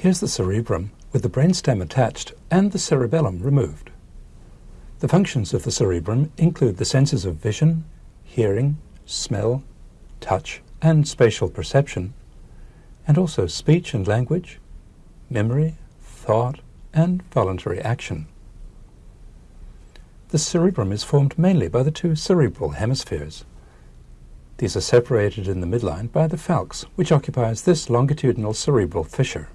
Here's the cerebrum with the brainstem attached and the cerebellum removed. The functions of the cerebrum include the senses of vision, hearing, smell, touch, and spatial perception, and also speech and language, memory, thought, and voluntary action. The cerebrum is formed mainly by the two cerebral hemispheres. These are separated in the midline by the falx, which occupies this longitudinal cerebral fissure.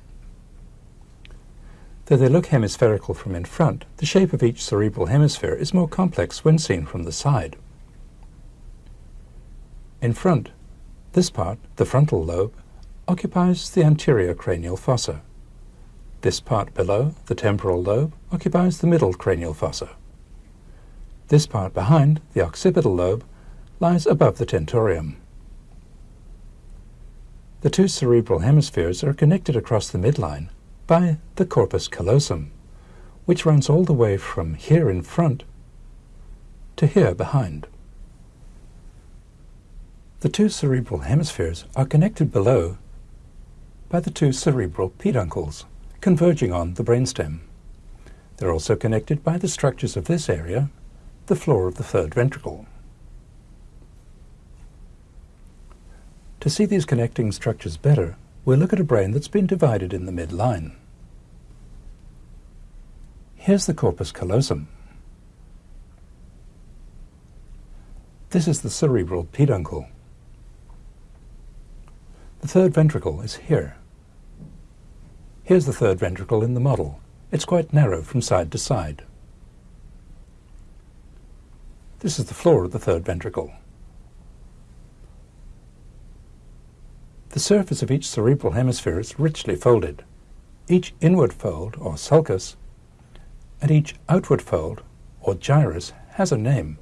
Though they look hemispherical from in front, the shape of each cerebral hemisphere is more complex when seen from the side. In front, this part, the frontal lobe, occupies the anterior cranial fossa. This part below, the temporal lobe, occupies the middle cranial fossa. This part behind, the occipital lobe, lies above the tentorium. The two cerebral hemispheres are connected across the midline by the corpus callosum, which runs all the way from here in front to here behind. The two cerebral hemispheres are connected below by the two cerebral peduncles, converging on the brainstem. They're also connected by the structures of this area, the floor of the third ventricle. To see these connecting structures better, we'll look at a brain that's been divided in the midline. Here's the corpus callosum. This is the cerebral peduncle. The third ventricle is here. Here's the third ventricle in the model. It's quite narrow from side to side. This is the floor of the third ventricle. The surface of each cerebral hemisphere is richly folded. Each inward fold, or sulcus, and each outward fold, or gyrus, has a name.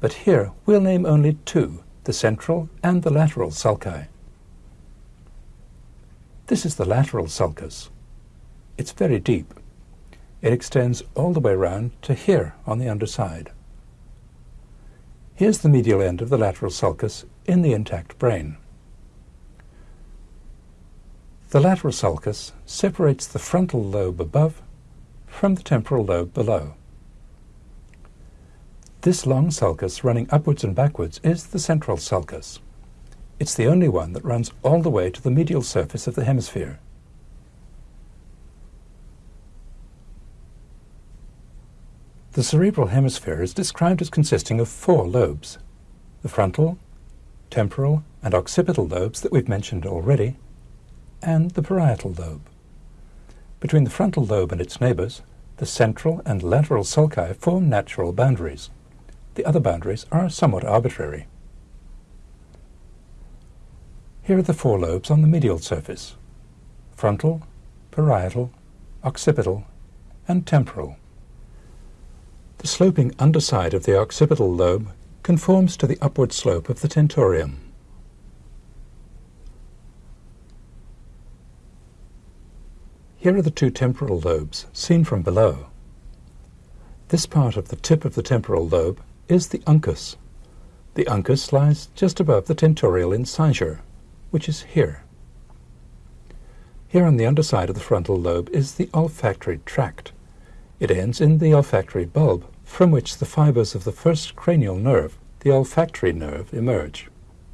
But here we'll name only two, the central and the lateral sulci. This is the lateral sulcus. It's very deep. It extends all the way round to here on the underside. Here's the medial end of the lateral sulcus in the intact brain. The lateral sulcus separates the frontal lobe above from the temporal lobe below. This long sulcus running upwards and backwards is the central sulcus. It's the only one that runs all the way to the medial surface of the hemisphere. The cerebral hemisphere is described as consisting of four lobes. The frontal, temporal, and occipital lobes that we've mentioned already, and the parietal lobe. Between the frontal lobe and its neighbors, the central and lateral sulci form natural boundaries. The other boundaries are somewhat arbitrary. Here are the four lobes on the medial surface. Frontal, parietal, occipital, and temporal. The sloping underside of the occipital lobe conforms to the upward slope of the tentorium. Here are the two temporal lobes, seen from below. This part of the tip of the temporal lobe is the uncus. The uncus lies just above the tentorial incisure, which is here. Here on the underside of the frontal lobe is the olfactory tract. It ends in the olfactory bulb, from which the fibers of the first cranial nerve, the olfactory nerve, emerge.